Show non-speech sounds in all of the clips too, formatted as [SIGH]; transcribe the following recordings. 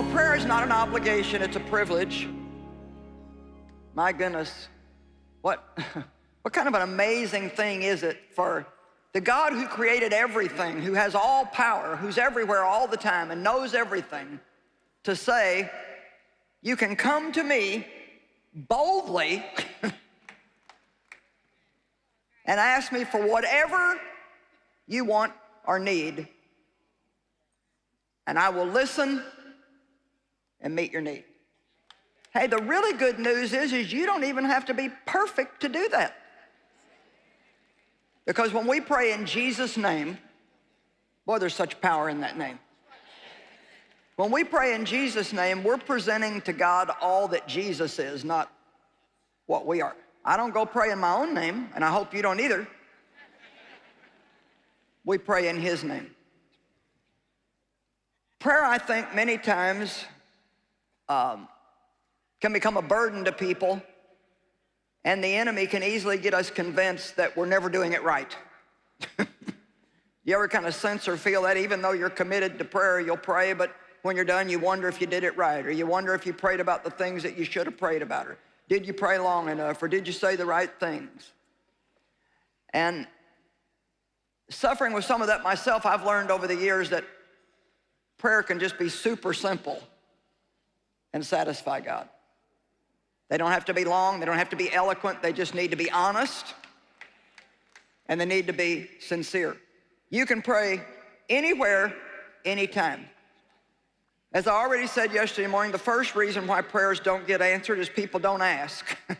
all, prayer is not an obligation, it's a privilege. My goodness, what, [LAUGHS] what kind of an amazing thing is it for the God who created everything, who has all power, who's everywhere all the time and knows everything, to say, you can come to me boldly [LAUGHS] and ask me for whatever you want or need, and I will listen and meet your need. Hey, the really good news is, is you don't even have to be perfect to do that. Because when we pray in Jesus' name, boy, there's such power in that name. When we pray in Jesus' name, we're presenting to God all that Jesus is, not what we are. I don't go pray in my own name, and I hope you don't either. We pray in his name. Prayer, I think, many times um, can become a burden to people, and the enemy can easily get us convinced that we're never doing it right. [LAUGHS] you ever kind of sense or feel that even though you're committed to prayer, you'll pray, but when you're done, you wonder if you did it right, or you wonder if you prayed about the things that you should have prayed about, or did you pray long enough, or did you say the right things? And suffering with some of that myself, I've learned over the years that prayer can just be super simple and satisfy God. They don't have to be long, they don't have to be eloquent, they just need to be honest and they need to be sincere. You can pray anywhere, anytime. As I already said yesterday morning, the first reason why prayers don't get answered is people don't ask. [LAUGHS]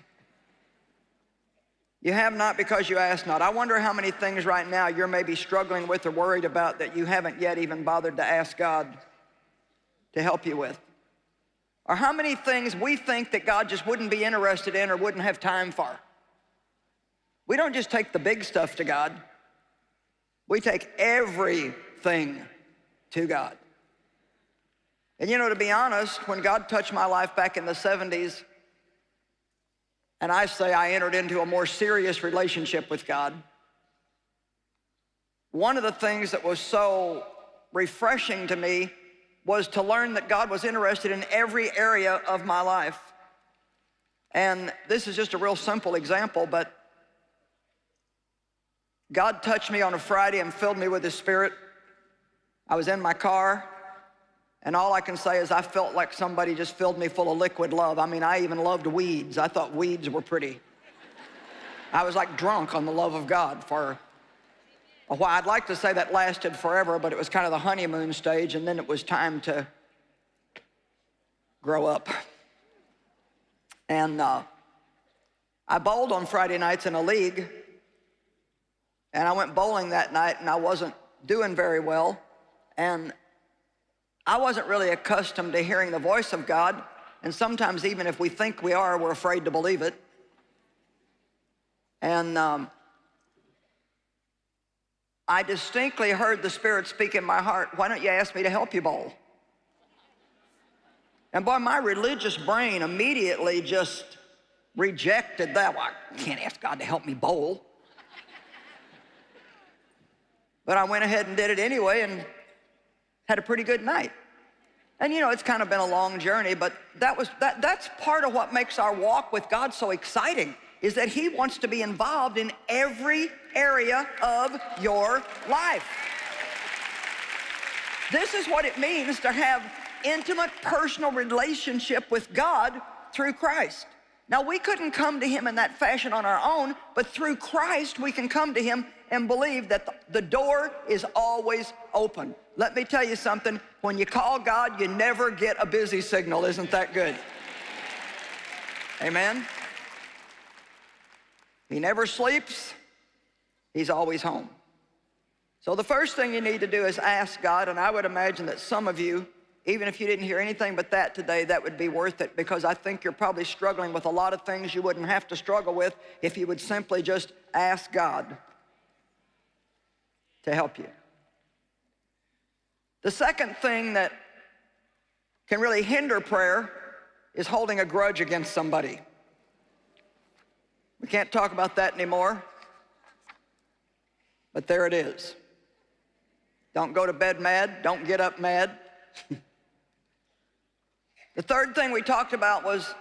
you have not because you ask not. I wonder how many things right now you're maybe struggling with or worried about that you haven't yet even bothered to ask God to help you with. Or how many things we think that God just wouldn't be interested in or wouldn't have time for. We don't just take the big stuff to God. We take everything to God. And you know, to be honest, when God touched my life back in the 70s, and I say I entered into a more serious relationship with God, one of the things that was so refreshing to me was to learn that God was interested in every area of my life. And this is just a real simple example, but God touched me on a Friday and filled me with His Spirit. I was in my car, and all I can say is I felt like somebody just filled me full of liquid love. I mean, I even loved weeds. I thought weeds were pretty. I was like drunk on the love of God for while. I'd like to say that lasted forever, but it was kind of the honeymoon stage, and then it was time to grow up. And uh, I bowled on Friday nights in a league, and I went bowling that night, and I wasn't doing very well. And I wasn't really accustomed to hearing the voice of God, and sometimes even if we think we are, we're afraid to believe it. And um, I distinctly heard the Spirit speak in my heart, why don't you ask me to help you bowl? And boy, my religious brain immediately just rejected that. Well, I can't ask God to help me bowl. But I went ahead and did it anyway and had a pretty good night. And you know, it's kind of been a long journey, but that was, that, that's part of what makes our walk with God so exciting, is that he wants to be involved in every area of your life. This is what it means to have intimate personal relationship with God through Christ. Now, we couldn't come to him in that fashion on our own, but through Christ, we can come to him and believe that the door is always open. Let me tell you something, when you call God, you never get a busy signal. Isn't that good? Amen? He never sleeps. He's always home. So the first thing you need to do is ask God, and I would imagine that some of you even if you didn't hear anything but that today, that would be worth it because I think you're probably struggling with a lot of things you wouldn't have to struggle with if you would simply just ask God to help you. The second thing that can really hinder prayer is holding a grudge against somebody. We can't talk about that anymore, but there it is. Don't go to bed mad, don't get up mad. [LAUGHS] The third thing we talked about was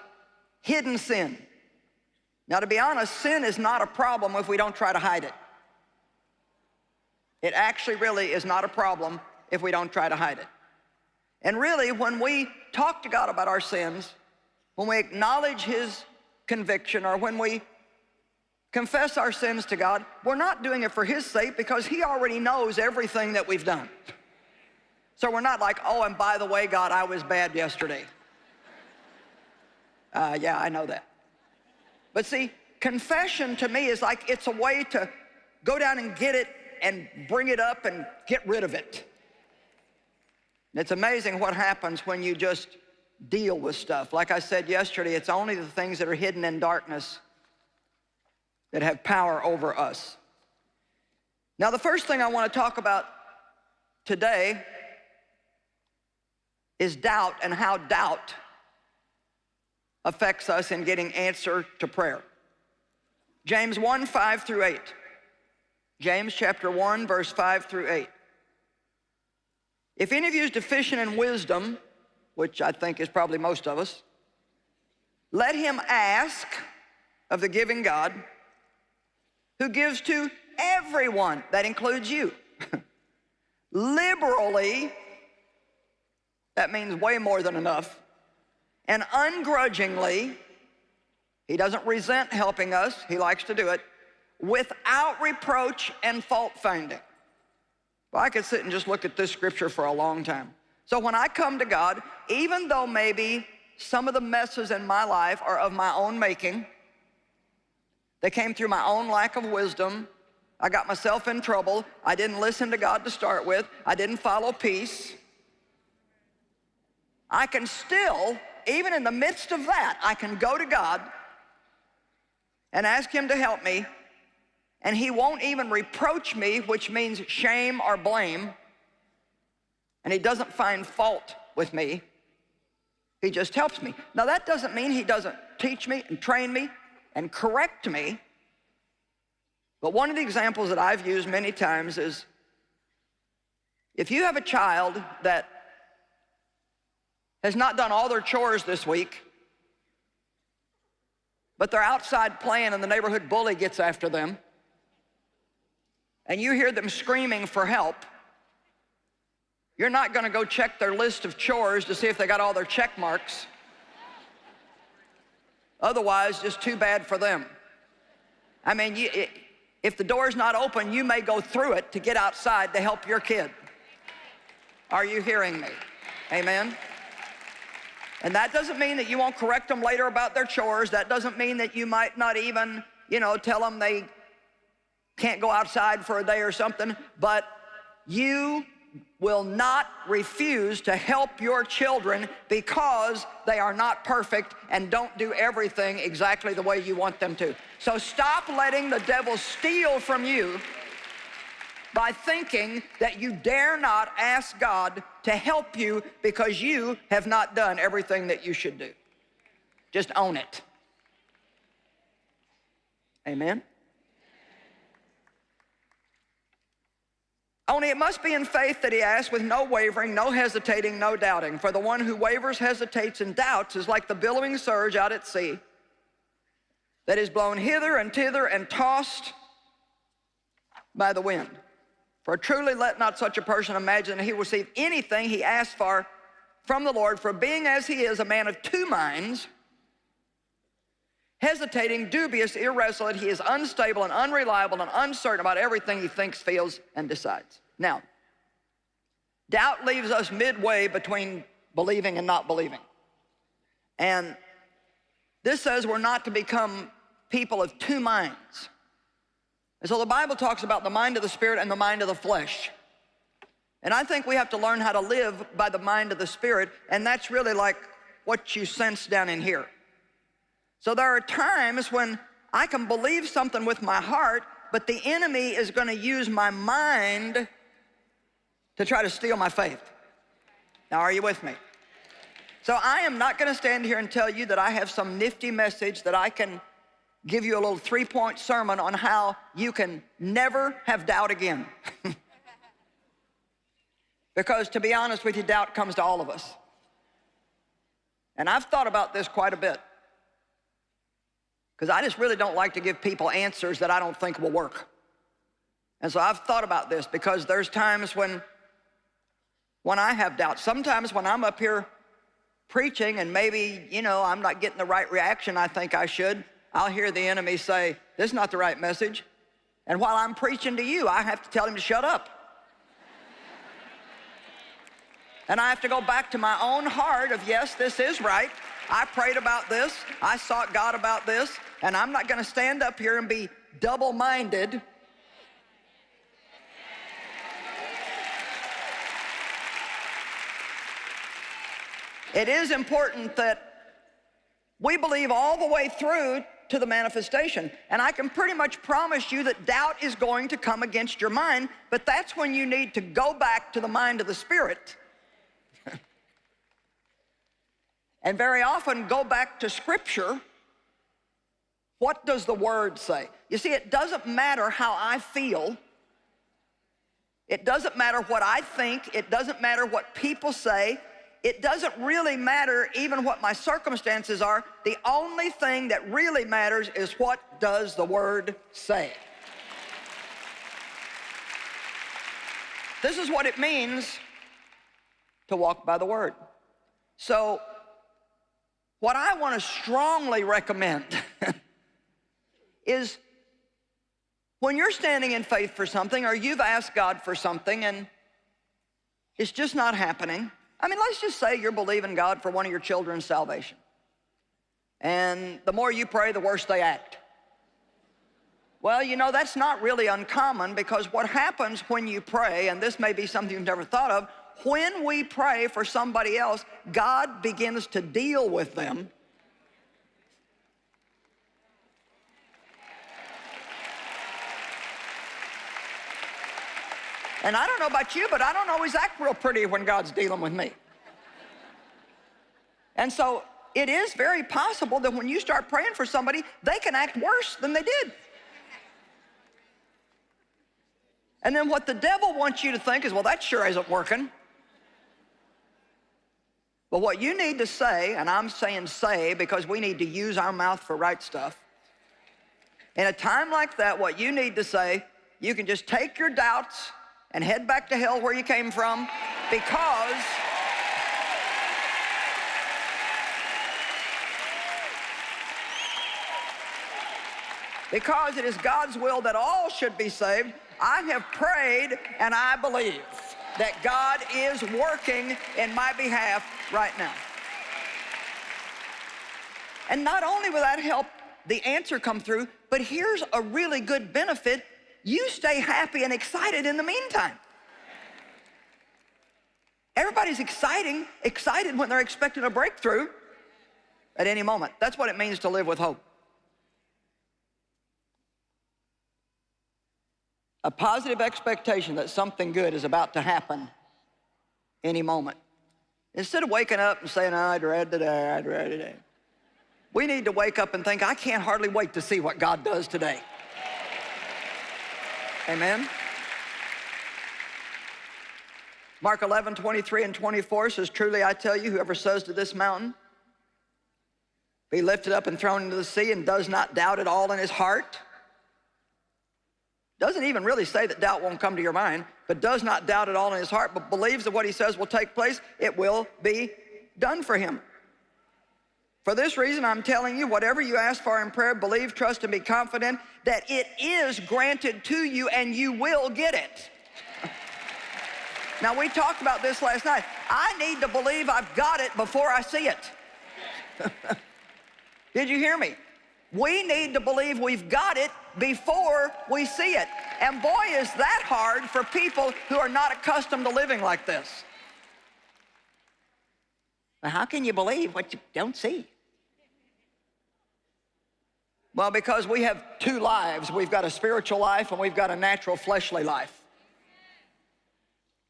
hidden sin. Now, to be honest, sin is not a problem if we don't try to hide it. It actually really is not a problem if we don't try to hide it. And really, when we talk to God about our sins, when we acknowledge His conviction, or when we confess our sins to God, we're not doing it for His sake because He already knows everything that we've done. So we're not like, oh, and by the way, God, I was bad yesterday. Uh, yeah, I know that. But see, confession to me is like it's a way to go down and get it and bring it up and get rid of it. It's amazing what happens when you just deal with stuff. Like I said yesterday, it's only the things that are hidden in darkness that have power over us. Now, the first thing I want to talk about today is doubt and how doubt affects us in getting answer to prayer. James 1, 5 through 8. James chapter 1, verse 5 through 8. If any of you is deficient in wisdom, which I think is probably most of us, let him ask of the giving God, who gives to everyone, that includes you, [LAUGHS] liberally, that means way more than enough, and ungrudgingly, he doesn't resent helping us, he likes to do it, without reproach and fault finding. Well, I could sit and just look at this scripture for a long time. So when I come to God, even though maybe some of the messes in my life are of my own making, they came through my own lack of wisdom, I got myself in trouble, I didn't listen to God to start with, I didn't follow peace, I can still, even in the midst of that, I can go to God and ask him to help me. And he won't even reproach me, which means shame or blame, and he doesn't find fault with me. He just helps me. Now that doesn't mean he doesn't teach me and train me and correct me, but one of the examples that I've used many times is if you have a child that has not done all their chores this week, but they're outside playing and the neighborhood bully gets after them, and you hear them screaming for help, you're not gonna go check their list of chores to see if they got all their check marks. Otherwise, just too bad for them. I mean, you, if the door's not open, you may go through it to get outside to help your kid. Are you hearing me? Amen? And that doesn't mean that you won't correct them later about their chores. That doesn't mean that you might not even, you know, tell them they can't go outside for a day or something, but you will not refuse to help your children because they are not perfect and don't do everything exactly the way you want them to. So stop letting the devil steal from you by thinking that you dare not ask God to help you because you have not done everything that you should do. Just own it. Amen? Only it must be in faith that he asks with no wavering, no hesitating, no doubting. For the one who wavers, hesitates, and doubts is like the billowing surge out at sea that is blown hither and thither and tossed by the wind. For truly let not such a person imagine that he will receive anything he asks for from the Lord, for being as he is a man of two minds, hesitating, dubious, irresolute. He is unstable and unreliable and uncertain about everything he thinks, feels, and decides. Now, doubt leaves us midway between believing and not believing. And this says we're not to become people of two minds. And so the Bible talks about the mind of the Spirit and the mind of the flesh. And I think we have to learn how to live by the mind of the Spirit, and that's really like what you sense down in here. So there are times when I can believe something with my heart, but the enemy is gonna use my mind to try to steal my faith. Now, are you with me? So I am not gonna stand here and tell you that I have some nifty message that I can give you a little three-point sermon on how you can never have doubt again. [LAUGHS] because to be honest with you, doubt comes to all of us. And I've thought about this quite a bit. Because I just really don't like to give people answers that I don't think will work. And so I've thought about this because there's times when, when I have doubts. Sometimes when I'm up here preaching and maybe, you know, I'm not getting the right reaction I think I should, I'll hear the enemy say, this is not the right message. And while I'm preaching to you, I have to tell him to shut up. and I have to go back to my own heart of, yes, this is right. I prayed about this. I sought God about this. And I'm not going to stand up here and be double-minded It is important that we believe all the way through to the manifestation. And I can pretty much promise you that doubt is going to come against your mind, but that's when you need to go back to the mind of the Spirit. And very often go back to Scripture. What does the Word say? You see, it doesn't matter how I feel. It doesn't matter what I think. It doesn't matter what people say it doesn't really matter even what my circumstances are. The only thing that really matters is what does the word say. This is what it means to walk by the word. So what I want to strongly recommend [LAUGHS] is when you're standing in faith for something or you've asked God for something and it's just not happening, I mean, let's just say you're believing God for one of your children's salvation. And the more you pray, the worse they act. Well, you know, that's not really uncommon because what happens when you pray, and this may be something you've never thought of, when we pray for somebody else, God begins to deal with them And I don't know about you, but I don't always act real pretty when God's dealing with me. And so it is very possible that when you start praying for somebody, they can act worse than they did. And then what the devil wants you to think is, well, that sure isn't working. But what you need to say, and I'm saying say because we need to use our mouth for right stuff. In a time like that, what you need to say, you can just take your doubts and head back to hell where you came from because because it is God's will that all should be saved, I have prayed and I believe that God is working in my behalf right now. And not only will that help the answer come through, but here's a really good benefit you stay happy and excited in the meantime. Everybody's exciting, excited when they're expecting a breakthrough at any moment. That's what it means to live with hope. A positive expectation that something good is about to happen any moment. Instead of waking up and saying, I dread today, I dread today. We need to wake up and think, I can't hardly wait to see what God does today. Amen? Mark 11, 23 and 24 says, Truly I tell you, whoever says to this mountain, be lifted up and thrown into the sea and does not doubt at all in his heart. Doesn't even really say that doubt won't come to your mind, but does not doubt at all in his heart, but believes that what he says will take place, it will be done for him. For this reason, I'm telling you, whatever you ask for in prayer, believe, trust, and be confident that it is granted to you and you will get it. [LAUGHS] now, we talked about this last night. I need to believe I've got it before I see it. [LAUGHS] Did you hear me? We need to believe we've got it before we see it. And boy, is that hard for people who are not accustomed to living like this. Now, how can you believe what you don't see? Well, because we have two lives. We've got a spiritual life and we've got a natural fleshly life.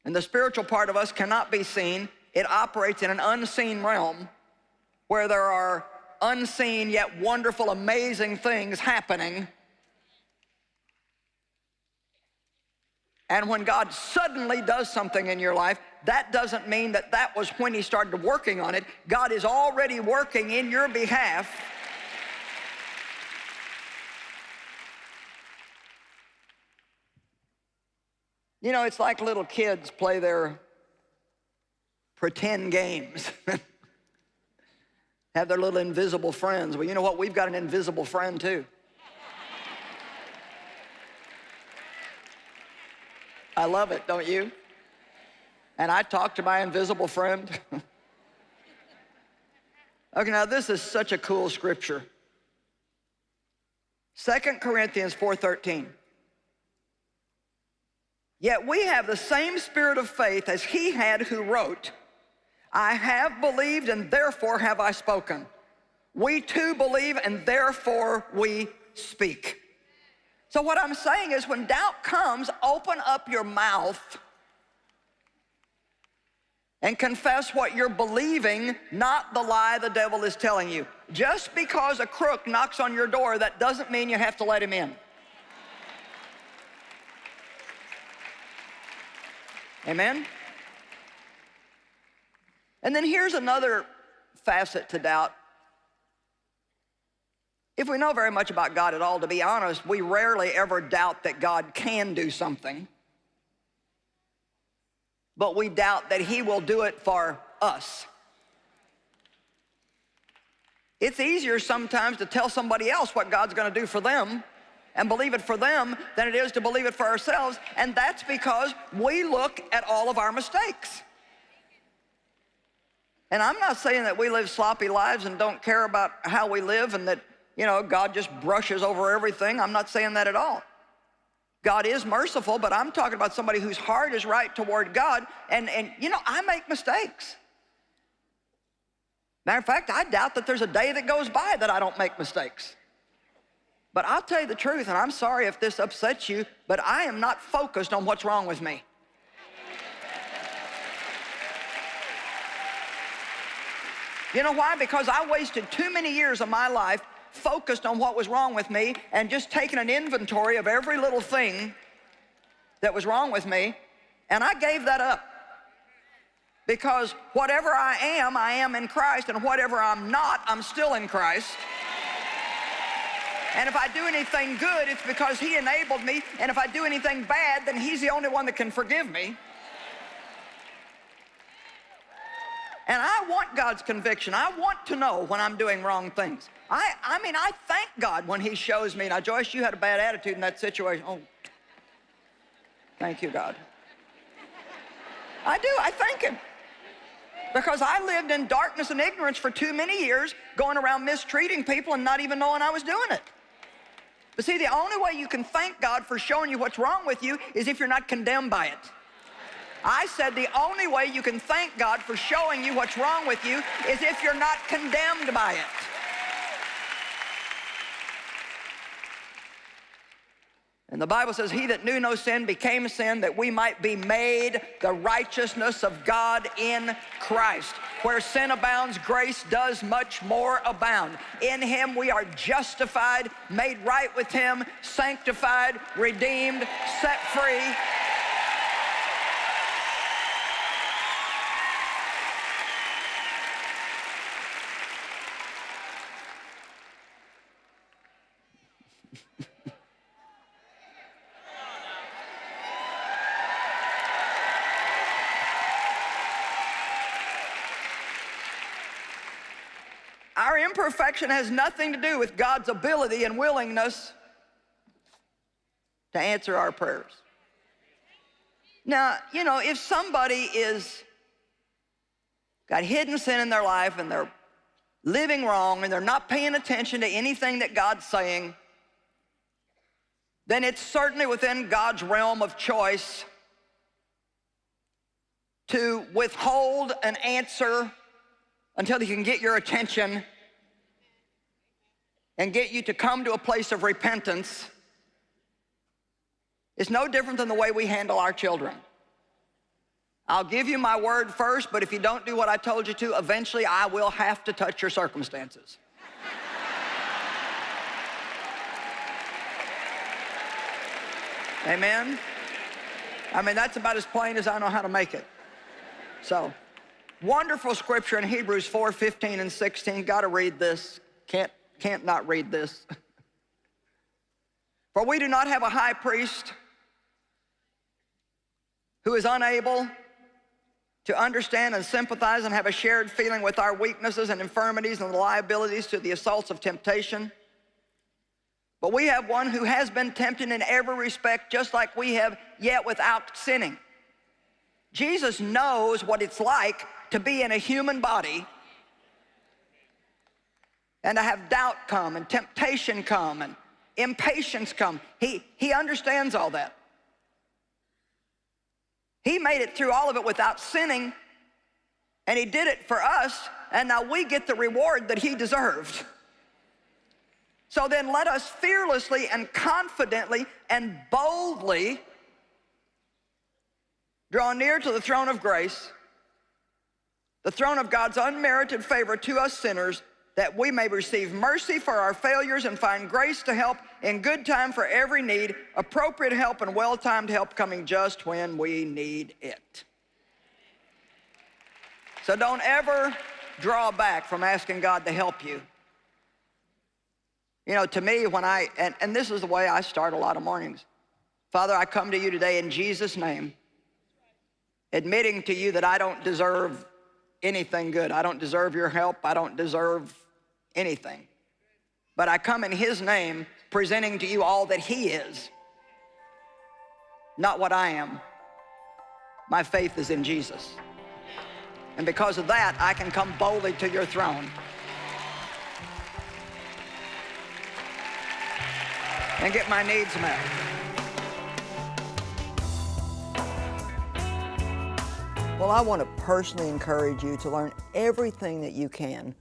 And the spiritual part of us cannot be seen. It operates in an unseen realm where there are unseen yet wonderful, amazing things happening. And when God suddenly does something in your life, that doesn't mean that that was when he started working on it. God is already working in your behalf. You know, it's like little kids play their pretend games. [LAUGHS] Have their little invisible friends. Well, you know what? We've got an invisible friend too. I love it, don't you? And I talk to my invisible friend. [LAUGHS] okay, now this is such a cool scripture. Second Corinthians 4.13. Yet we have the same spirit of faith as he had who wrote, I have believed and therefore have I spoken. We too believe and therefore we speak. So what I'm saying is when doubt comes, open up your mouth and confess what you're believing, not the lie the devil is telling you. Just because a crook knocks on your door, that doesn't mean you have to let him in. Amen? And then here's another facet to doubt. If we know very much about God at all, to be honest, we rarely ever doubt that God can do something. But we doubt that he will do it for us. It's easier sometimes to tell somebody else what God's gonna do for them and believe it for them than it is to believe it for ourselves. And that's because we look at all of our mistakes. And I'm not saying that we live sloppy lives and don't care about how we live and that you know, God just brushes over everything. I'm not saying that at all. God is merciful, but I'm talking about somebody whose heart is right toward God. And, and you know, I make mistakes. Matter of fact, I doubt that there's a day that goes by that I don't make mistakes. But I'll tell you the truth, and I'm sorry if this upsets you, but I am not focused on what's wrong with me. You know why? Because I wasted too many years of my life focused on what was wrong with me and just taking an inventory of every little thing that was wrong with me, and I gave that up. Because whatever I am, I am in Christ, and whatever I'm not, I'm still in Christ. And if I do anything good, it's because He enabled me, and if I do anything bad, then He's the only one that can forgive me. And I want God's conviction. I want to know when I'm doing wrong things. I, I mean, I thank God when he shows me. Now, Joyce, you had a bad attitude in that situation. Oh, thank you, God. I do, I thank him. Because I lived in darkness and ignorance for too many years, going around mistreating people and not even knowing I was doing it. But see, the only way you can thank God for showing you what's wrong with you is if you're not condemned by it. I said the only way you can thank God for showing you what's wrong with you is if you're not condemned by it. And the Bible says, he that knew no sin became sin that we might be made the righteousness of God in Christ. Where sin abounds, grace does much more abound. In him we are justified, made right with him, sanctified, redeemed, set free, imperfection has nothing to do with God's ability and willingness to answer our prayers. Now, you know, if somebody is got hidden sin in their life and they're living wrong and they're not paying attention to anything that God's saying, then it's certainly within God's realm of choice to withhold an answer until he can get your attention and get you to come to a place of repentance is no different than the way we handle our children. I'll give you my word first, but if you don't do what I told you to, eventually I will have to touch your circumstances. Amen? I mean, that's about as plain as I know how to make it. So, wonderful scripture in Hebrews 4, 15 and 16. Got to read this. Can't, can't not read this. [LAUGHS] For we do not have a high priest who is unable to understand and sympathize and have a shared feeling with our weaknesses and infirmities and liabilities to the assaults of temptation. But we have one who has been tempted in every respect just like we have, yet without sinning. Jesus knows what it's like to be in a human body and to have doubt come and temptation come and impatience come. He, he understands all that. He made it through all of it without sinning, and he did it for us, and now we get the reward that he deserved. So then let us fearlessly and confidently and boldly draw near to the throne of grace, the throne of God's unmerited favor to us sinners, that we may receive mercy for our failures and find grace to help in good time for every need, appropriate help and well-timed help coming just when we need it. So don't ever draw back from asking God to help you. You know, to me, when I, and, and this is the way I start a lot of mornings. Father, I come to you today in Jesus' name, admitting to you that I don't deserve anything good. I don't deserve your help. I don't deserve anything. But I come in his name, presenting to you all that he is, not what I am. My faith is in Jesus. And because of that, I can come boldly to your throne. And get my needs met. Well, I want to personally encourage you to learn everything that you can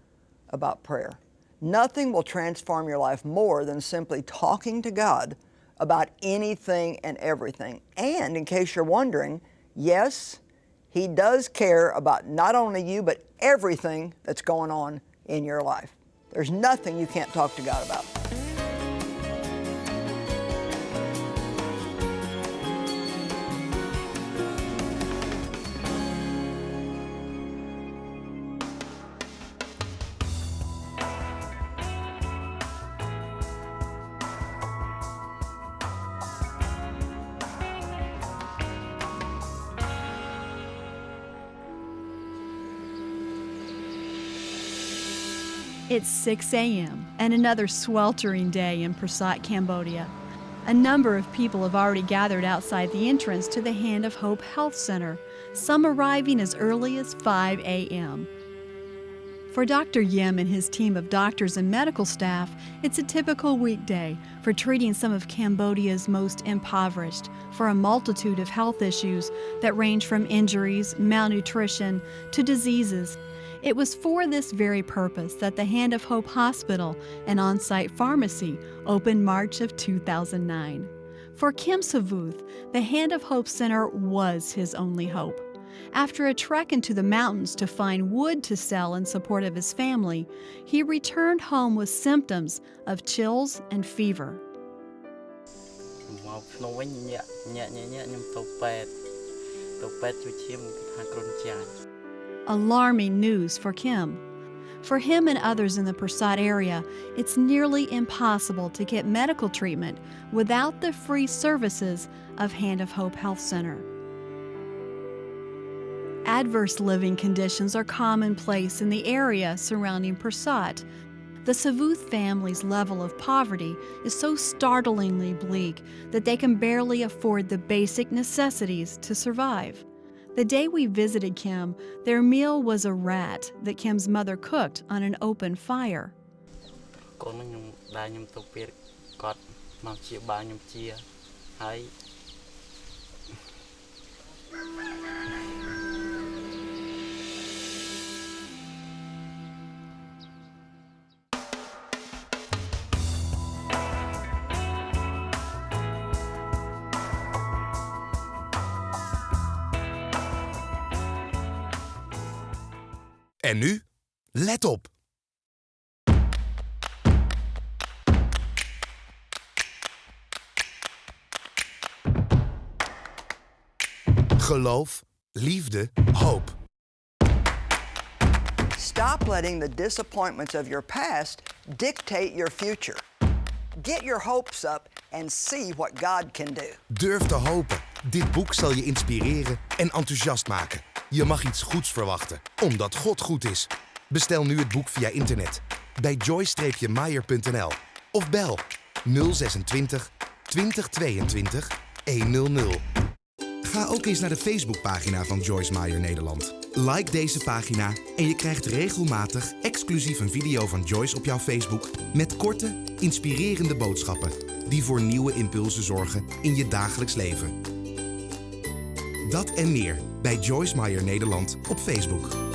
about prayer. Nothing will transform your life more than simply talking to God about anything and everything. And in case you're wondering, yes, He does care about not only you, but everything that's going on in your life. There's nothing you can't talk to God about. It's 6 a.m. and another sweltering day in Pursat, Cambodia. A number of people have already gathered outside the entrance to the Hand of Hope Health Center, some arriving as early as 5 a.m. For Dr. Yim and his team of doctors and medical staff, it's a typical weekday for treating some of Cambodia's most impoverished for a multitude of health issues that range from injuries, malnutrition, to diseases it was for this very purpose that the Hand of Hope Hospital, an on site pharmacy, opened March of 2009. For Kim Savuth, the Hand of Hope Center was his only hope. After a trek into the mountains to find wood to sell in support of his family, he returned home with symptoms of chills and fever. Alarming news for Kim. For him and others in the Pursat area, it's nearly impossible to get medical treatment without the free services of Hand of Hope Health Center. Adverse living conditions are commonplace in the area surrounding Pursat. The Savuth family's level of poverty is so startlingly bleak that they can barely afford the basic necessities to survive. The day we visited Kim, their meal was a rat that Kim's mother cooked on an open fire. En nu, let op. geloof, liefde, hoop. Stop letting the disappointments of your past dictate your future. Get your hopes up and see what God can do. Durf te hopen. Dit boek zal je inspireren en enthousiast maken. Je mag iets goeds verwachten, omdat God goed is. Bestel nu het boek via internet bij joy-meyer.nl of bel 026 2022 100. Ga ook eens naar de Facebookpagina van Joyce Meyer Nederland. Like deze pagina en je krijgt regelmatig exclusief een video van Joyce op jouw Facebook met korte, inspirerende boodschappen die voor nieuwe impulsen zorgen in je dagelijks leven. Dat en meer bij Joyce Meyer Nederland op Facebook.